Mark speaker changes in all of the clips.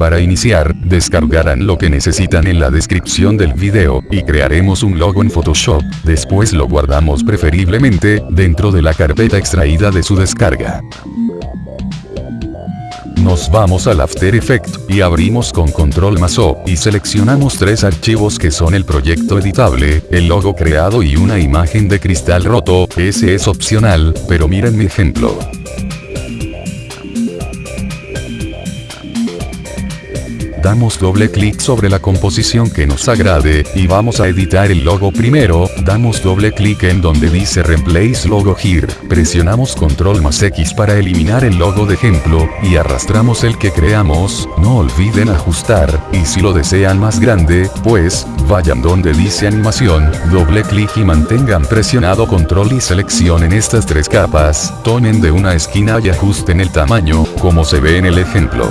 Speaker 1: Para iniciar, descargarán lo que necesitan en la descripción del video, y crearemos un logo en Photoshop, después lo guardamos preferiblemente, dentro de la carpeta extraída de su descarga. Nos vamos al After Effects, y abrimos con Control más O, y seleccionamos tres archivos que son el proyecto editable, el logo creado y una imagen de cristal roto, ese es opcional, pero miren mi ejemplo. Damos doble clic sobre la composición que nos agrade, y vamos a editar el logo primero, damos doble clic en donde dice Replace Logo Here, presionamos Control más X para eliminar el logo de ejemplo, y arrastramos el que creamos, no olviden ajustar, y si lo desean más grande, pues, vayan donde dice animación, doble clic y mantengan presionado Control y seleccionen estas tres capas, tomen de una esquina y ajusten el tamaño, como se ve en el ejemplo.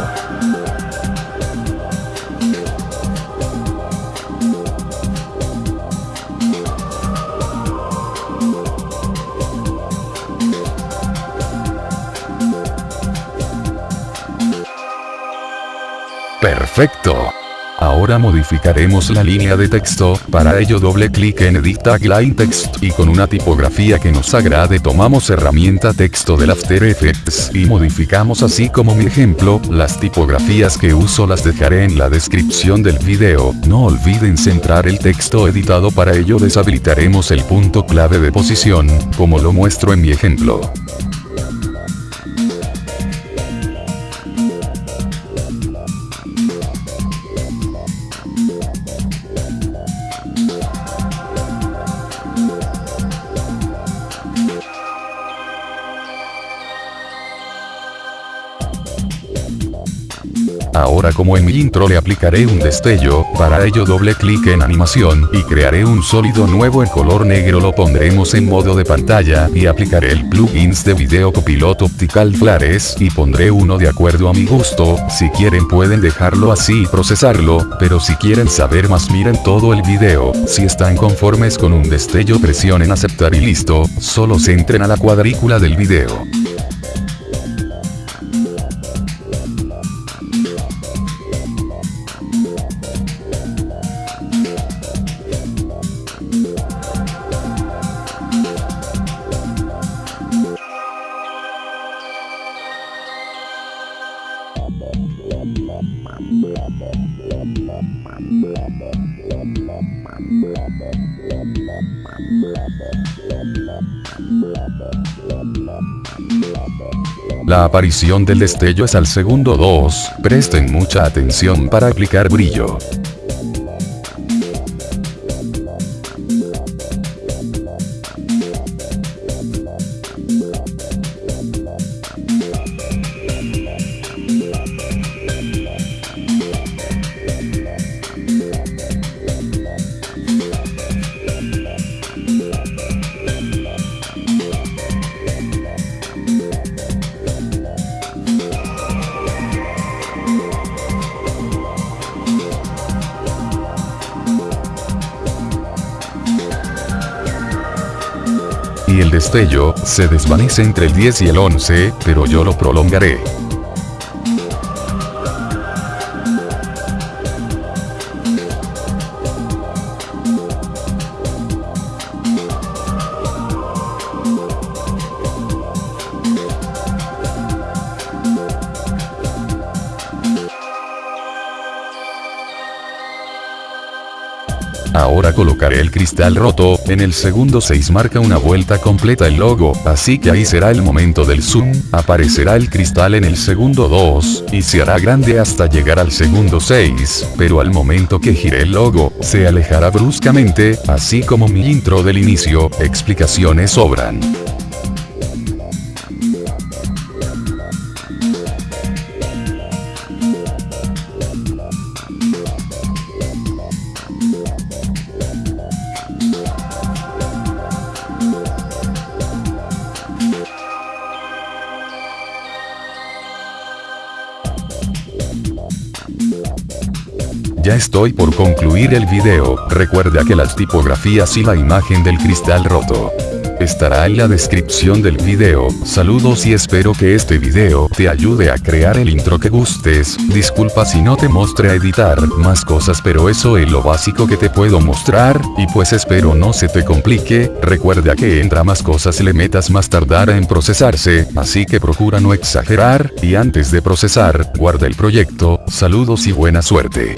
Speaker 1: Perfecto. Ahora modificaremos la línea de texto, para ello doble clic en Edit Tagline Text y con una tipografía que nos agrade tomamos herramienta texto del After Effects y modificamos así como mi ejemplo, las tipografías que uso las dejaré en la descripción del video, no olviden centrar el texto editado para ello deshabilitaremos el punto clave de posición, como lo muestro en mi ejemplo. Ahora como en mi intro le aplicaré un destello, para ello doble clic en animación, y crearé un sólido nuevo en color negro. Lo pondremos en modo de pantalla, y aplicaré el plugins de video copiloto optical flares, y pondré uno de acuerdo a mi gusto, si quieren pueden dejarlo así y procesarlo, pero si quieren saber más miren todo el video, si están conformes con un destello presionen aceptar y listo, solo centren a la cuadrícula del video. La aparición del destello es al segundo 2, presten mucha atención para aplicar brillo. El destello, se desvanece entre el 10 y el 11, pero yo lo prolongaré. Ahora colocaré el cristal roto, en el segundo 6 marca una vuelta completa el logo, así que ahí será el momento del zoom, aparecerá el cristal en el segundo 2, y se hará grande hasta llegar al segundo 6, pero al momento que gire el logo, se alejará bruscamente, así como mi intro del inicio, explicaciones sobran. Ya estoy por concluir el video, recuerda que las tipografías y la imagen del cristal roto. estará en la descripción del video. Saludos y espero que este video te ayude a crear el intro que gustes. Disculpa si no te mostré a editar más cosas pero eso es lo básico que te puedo mostrar, y pues espero no se te complique, recuerda que entra más cosas le metas más tardará en procesarse, así que procura no exagerar, y antes de procesar, guarda el proyecto, saludos y buena suerte.